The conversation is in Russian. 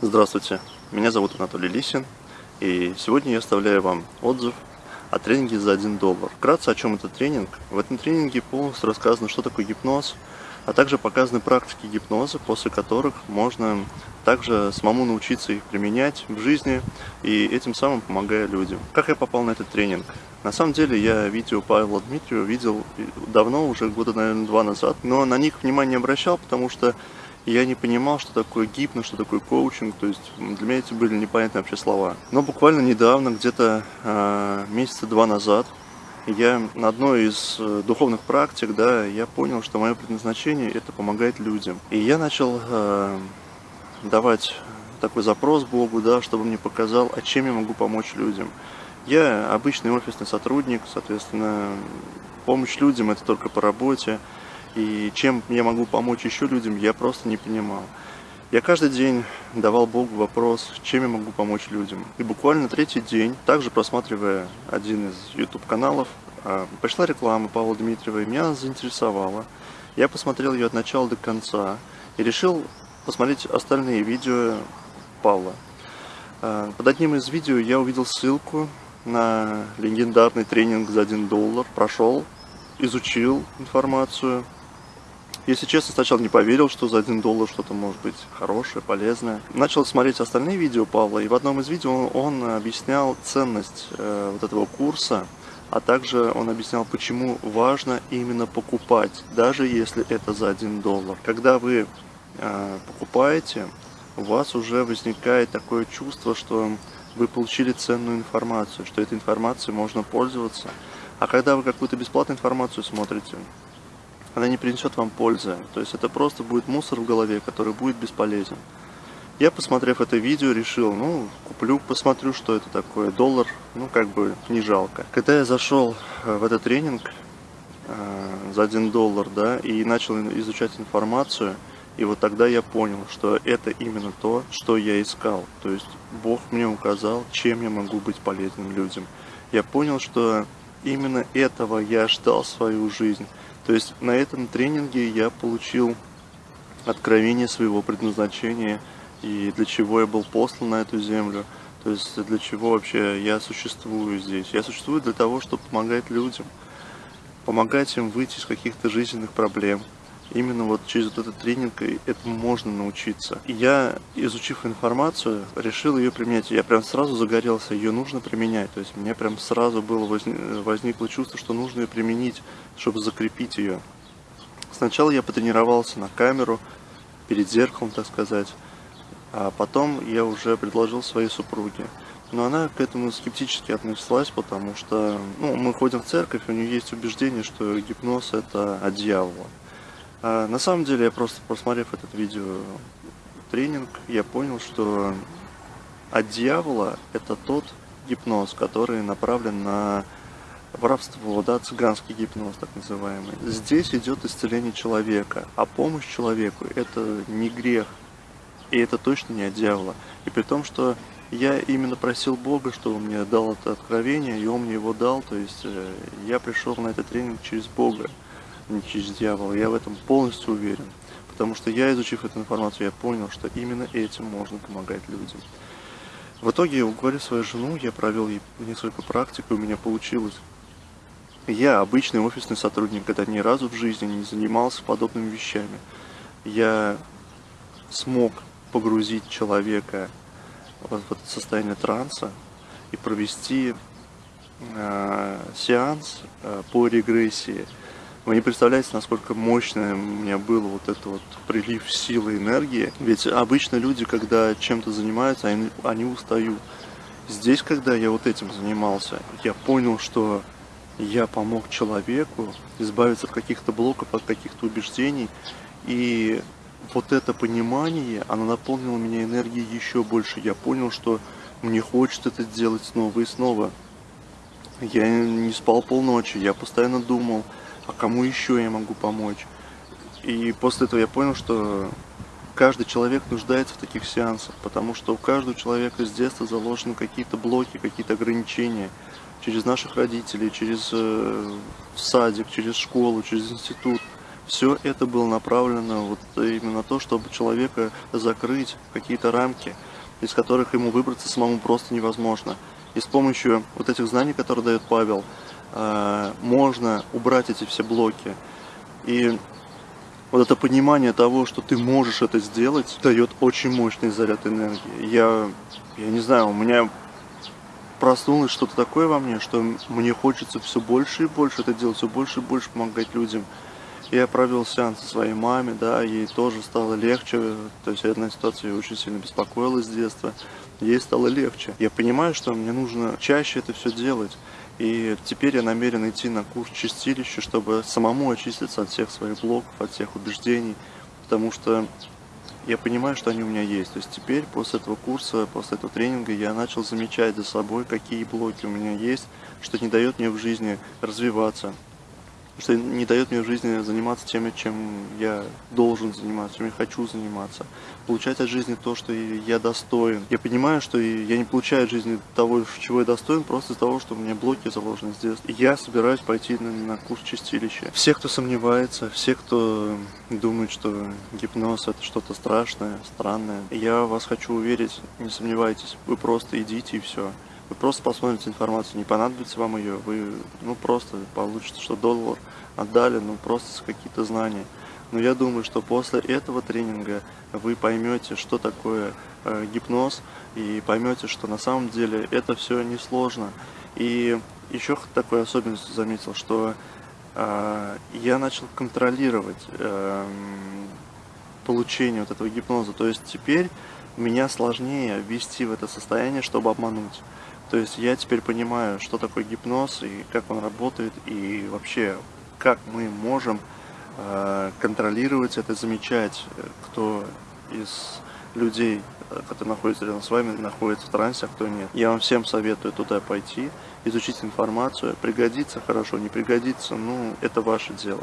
Здравствуйте, меня зовут Анатолий Лисин, и сегодня я оставляю вам отзыв о тренинге за 1 доллар. Вкратце, о чем этот тренинг. В этом тренинге полностью рассказано, что такое гипноз, а также показаны практики гипноза, после которых можно также самому научиться их применять в жизни и этим самым помогая людям. Как я попал на этот тренинг? На самом деле я видео Павла Дмитриева видел давно, уже года, наверное, два назад, но на них внимания не обращал, потому что я не понимал, что такое гипно, что такое коучинг, то есть для меня эти были непонятные вообще слова. Но буквально недавно, где-то э, месяца два назад, я на одной из э, духовных практик, да, я понял, что мое предназначение это помогать людям. И я начал э, давать такой запрос Богу, да, чтобы мне показал, а чем я могу помочь людям. Я обычный офисный сотрудник, соответственно, помощь людям это только по работе. И чем я могу помочь еще людям, я просто не понимал. Я каждый день давал Богу вопрос, чем я могу помочь людям. И буквально третий день, также просматривая один из YouTube-каналов, а, пришла реклама Павла Дмитриева, и меня заинтересовала. Я посмотрел ее от начала до конца и решил посмотреть остальные видео Павла. А, под одним из видео я увидел ссылку на легендарный тренинг за 1 доллар, прошел, изучил информацию, если честно, сначала не поверил, что за 1 доллар что-то может быть хорошее, полезное. Начал смотреть остальные видео Павла, и в одном из видео он, объяснял ценность э, вот этого курса, а также он объяснял, почему важно именно покупать, даже если это за 1 доллар. Когда вы э, покупаете, у вас уже возникает такое чувство, что вы получили ценную информацию, что этой информацией можно пользоваться. А когда вы какую-то бесплатную информацию смотрите, она не принесет вам пользы. То есть это просто будет мусор в голове, который будет бесполезен. Я, посмотрев это видео, решил, ну, куплю, посмотрю, что это такое. Доллар, ну, как бы не жалко. Когда я зашел э, в этот тренинг э, за 1 доллар, да, и начал изучать информацию, и вот тогда я понял, что это именно то, что я искал. То есть Бог мне указал, чем я могу быть полезным людям. Я понял, что именно этого я ждал свою жизнь. То есть на этом тренинге я получил откровение своего предназначения и для чего я был послан на эту землю. То есть для чего вообще я существую здесь. Я существую для того, чтобы помогать людям, помогать им выйти из каких-то жизненных проблем, именно вот через вот этот тренинг этому можно научиться. Я, изучив информацию, решил ее применять. Я прям сразу загорелся, ее нужно применять. То есть меня прям сразу было возникло чувство, что нужно ее применить, чтобы закрепить ее. Сначала я потренировался на камеру, перед зеркалом, так сказать. А потом я уже предложил своей супруге. Но она к этому скептически отнеслась, потому что ну, мы ходим в церковь, у нее есть убеждение, что гипноз это от дьявола. А на самом деле, я просто просмотрев этот видео тренинг, я понял, что от дьявола это тот гипноз, который направлен на воровство, да, цыганский гипноз, так называемый. Здесь идет исцеление человека, а помощь человеку это не грех, и это точно не от дьявола. И при том, что я именно просил Бога, чтобы он мне дал это откровение, и он мне его дал, то есть э, я пришел на этот тренинг через Бога не через дьявола. Я в этом полностью уверен. Потому что я, изучив эту информацию, я понял, что именно этим можно помогать людям. В итоге, уговорив свою жену, я провел ей несколько практик, и у меня получилось. Я обычный офисный сотрудник, когда ни разу в жизни не занимался подобными вещами. Я смог погрузить человека в это состояние транса и провести э, сеанс э, по регрессии вы не представляете, насколько мощное у меня был вот этот вот прилив силы, энергии. Ведь обычно люди, когда чем-то занимаются, они, они устают. Здесь, когда я вот этим занимался, я понял, что я помог человеку избавиться от каких-то блоков, от каких-то убеждений. И вот это понимание, оно наполнило меня энергией еще больше. Я понял, что мне хочется это делать снова и снова. Я не спал полночи, я постоянно думал, а кому еще я могу помочь. И после этого я понял, что каждый человек нуждается в таких сеансах, потому что у каждого человека с детства заложены какие-то блоки, какие-то ограничения через наших родителей, через э, садик, через школу, через институт. Все это было направлено вот именно на то, чтобы человека закрыть какие-то рамки, из которых ему выбраться самому просто невозможно. И с помощью вот этих знаний, которые дает Павел, можно убрать эти все блоки. И вот это понимание того, что ты можешь это сделать, дает очень мощный заряд энергии. Я, я не знаю, у меня проснулось что-то такое во мне, что мне хочется все больше и больше это делать, все больше и больше помогать людям. Я провел сеанс со своей маме, да, ей тоже стало легче, то есть одна ситуация очень сильно беспокоила с детства, ей стало легче. Я понимаю, что мне нужно чаще это все делать, и теперь я намерен идти на курс чистилища, чтобы самому очиститься от всех своих блоков, от всех убеждений, потому что я понимаю, что они у меня есть. То есть теперь, после этого курса, после этого тренинга, я начал замечать за собой, какие блоки у меня есть, что не дает мне в жизни развиваться, что не дает мне в жизни заниматься тем, чем я должен заниматься, чем я хочу заниматься. Получать от жизни то, что я достоин. Я понимаю, что я не получаю от жизни того, чего я достоин, просто из-за того, что у меня блоки заложены здесь. И я собираюсь пойти на, на курс чистилища. Все, кто сомневается, все, кто думает, что гипноз это что-то страшное, странное, я вас хочу уверить, не сомневайтесь, вы просто идите и все. Вы просто посмотрите информацию, не понадобится вам ее, вы ну просто получите, что доллар отдали, ну просто какие-то знания. Но я думаю, что после этого тренинга вы поймете, что такое э, гипноз, и поймете, что на самом деле это все несложно. И еще такую особенность заметил, что э, я начал контролировать э, получение вот этого гипноза. То есть теперь меня сложнее ввести в это состояние, чтобы обмануть. То есть я теперь понимаю, что такое гипноз и как он работает, и вообще, как мы можем э, контролировать это, замечать, э, кто из людей, э, которые находятся рядом с вами, находится в трансе, а кто нет. Я вам всем советую туда пойти, изучить информацию. Пригодится хорошо, не пригодится, ну, это ваше дело.